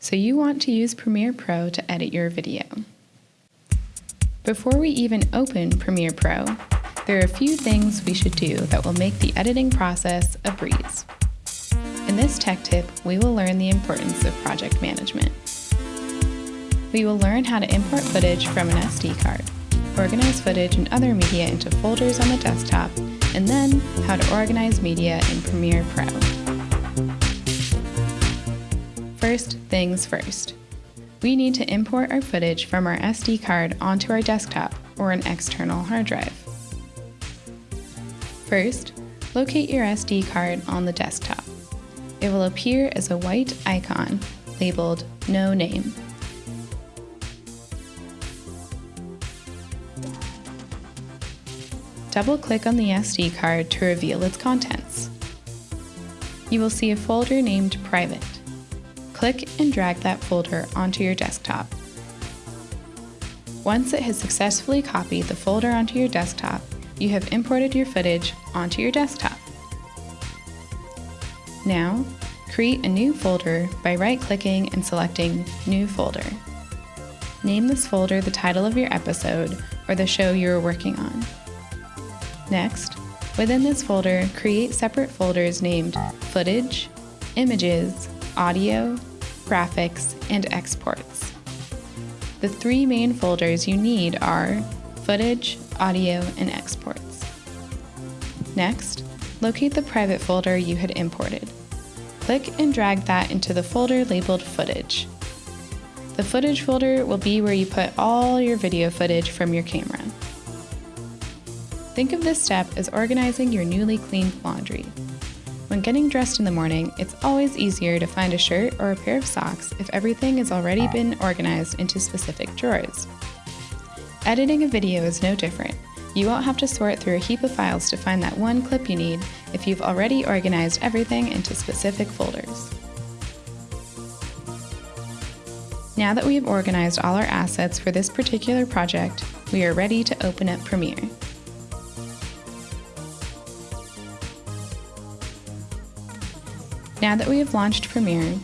so you want to use Premiere Pro to edit your video. Before we even open Premiere Pro, there are a few things we should do that will make the editing process a breeze. In this tech tip, we will learn the importance of project management. We will learn how to import footage from an SD card, organize footage and other media into folders on the desktop, and then how to organize media in Premiere Pro. First things first. We need to import our footage from our SD card onto our desktop or an external hard drive. First, locate your SD card on the desktop. It will appear as a white icon labeled No Name. Double-click on the SD card to reveal its contents. You will see a folder named Private. Click and drag that folder onto your desktop. Once it has successfully copied the folder onto your desktop, you have imported your footage onto your desktop. Now, create a new folder by right-clicking and selecting New Folder. Name this folder the title of your episode or the show you are working on. Next, within this folder, create separate folders named Footage, Images, Audio, Graphics, and Exports. The three main folders you need are Footage, Audio, and Exports. Next, locate the private folder you had imported. Click and drag that into the folder labeled Footage. The footage folder will be where you put all your video footage from your camera. Think of this step as organizing your newly cleaned laundry. When getting dressed in the morning, it's always easier to find a shirt or a pair of socks if everything has already been organized into specific drawers. Editing a video is no different. You won't have to sort through a heap of files to find that one clip you need if you've already organized everything into specific folders. Now that we have organized all our assets for this particular project, we are ready to open up Premiere. Now that we have launched Premiere,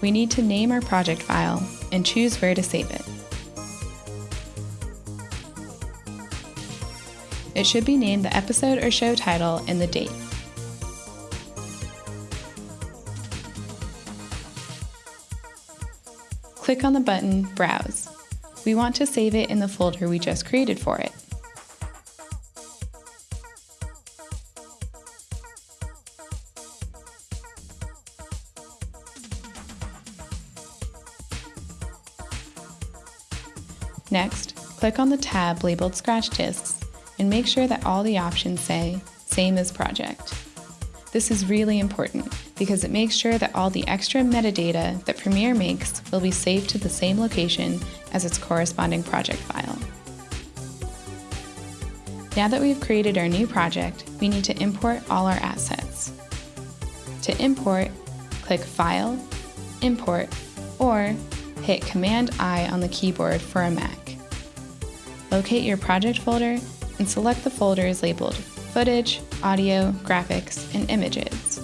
we need to name our project file and choose where to save it. It should be named the episode or show title and the date. Click on the button Browse. We want to save it in the folder we just created for it. Next, click on the tab labeled Scratch Discs and make sure that all the options say Same as Project. This is really important because it makes sure that all the extra metadata that Premiere makes will be saved to the same location as its corresponding project file. Now that we've created our new project, we need to import all our assets. To import, click File, Import, or hit Command-I on the keyboard for a Mac. Locate your project folder and select the folders labeled Footage, Audio, Graphics, and Images.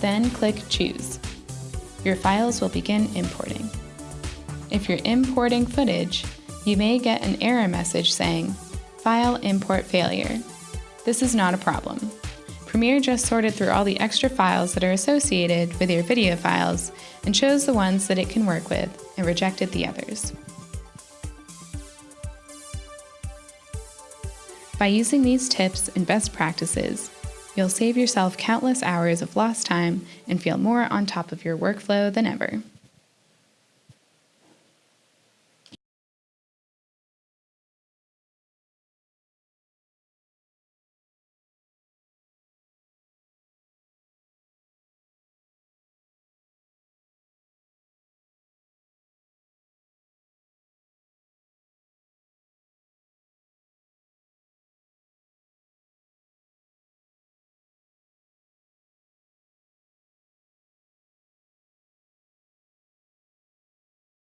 Then click Choose. Your files will begin importing. If you're importing footage, you may get an error message saying, File import failure. This is not a problem. Premiere just sorted through all the extra files that are associated with your video files and chose the ones that it can work with and rejected the others. By using these tips and best practices, you'll save yourself countless hours of lost time and feel more on top of your workflow than ever.